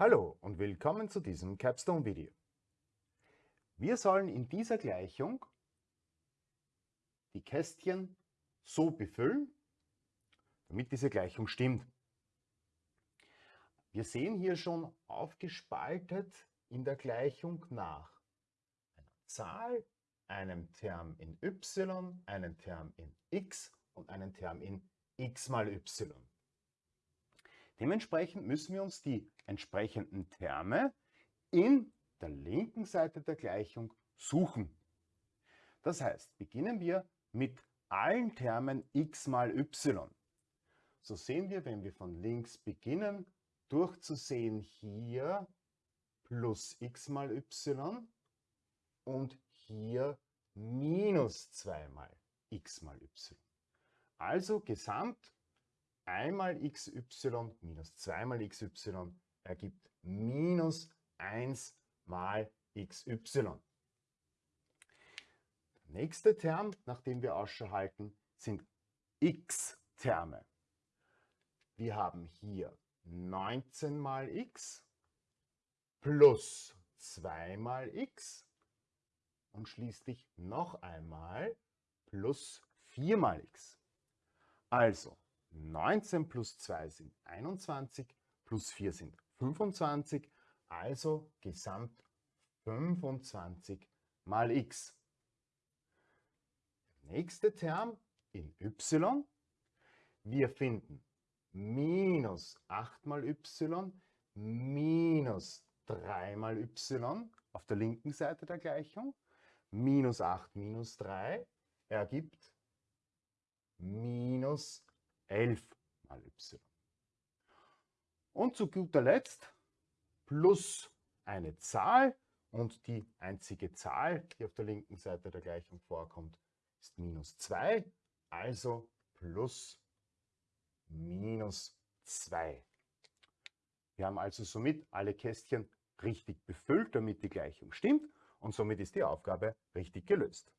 Hallo und willkommen zu diesem Capstone-Video. Wir sollen in dieser Gleichung die Kästchen so befüllen, damit diese Gleichung stimmt. Wir sehen hier schon aufgespaltet in der Gleichung nach einer Zahl, einem Term in y, einem Term in x und einem Term in x mal y. Dementsprechend müssen wir uns die entsprechenden Terme in der linken Seite der Gleichung suchen. Das heißt, beginnen wir mit allen Termen x mal y. So sehen wir, wenn wir von links beginnen, durchzusehen hier plus x mal y und hier minus 2 mal x mal y. Also gesamt einmal xy minus 2 mal xy ergibt minus 1 mal xy. Der nächste Term, nach dem wir Ausschau halten, sind x-Terme. Wir haben hier 19 mal x plus 2 mal x und schließlich noch einmal plus 4 mal x. Also 19 plus 2 sind 21, plus 4 sind 25, also gesamt 25 mal x. Der nächste Term in y, wir finden minus 8 mal y minus 3 mal y auf der linken Seite der Gleichung. Minus 8 minus 3 ergibt minus 11 mal y. Und zu guter Letzt plus eine Zahl und die einzige Zahl, die auf der linken Seite der Gleichung vorkommt, ist minus 2, also plus minus 2. Wir haben also somit alle Kästchen richtig befüllt, damit die Gleichung stimmt und somit ist die Aufgabe richtig gelöst.